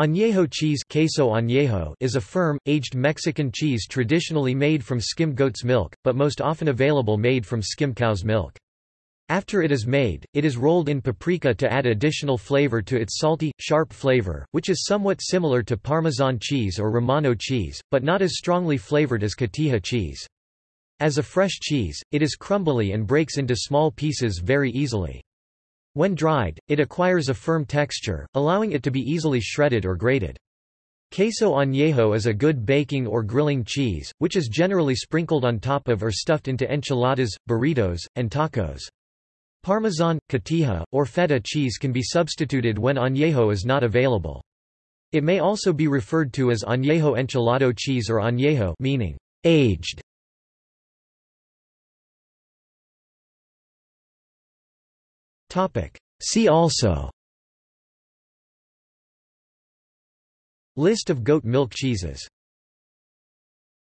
Añejo cheese queso añejo is a firm, aged Mexican cheese traditionally made from skim goat's milk, but most often available made from skim cow's milk. After it is made, it is rolled in paprika to add additional flavor to its salty, sharp flavor, which is somewhat similar to Parmesan cheese or Romano cheese, but not as strongly flavored as cotija cheese. As a fresh cheese, it is crumbly and breaks into small pieces very easily. When dried, it acquires a firm texture, allowing it to be easily shredded or grated. Queso añejo is a good baking or grilling cheese, which is generally sprinkled on top of or stuffed into enchiladas, burritos, and tacos. Parmesan, cotija, or feta cheese can be substituted when añejo is not available. It may also be referred to as añejo enchilado cheese or añejo meaning aged. See also. List of goat milk cheeses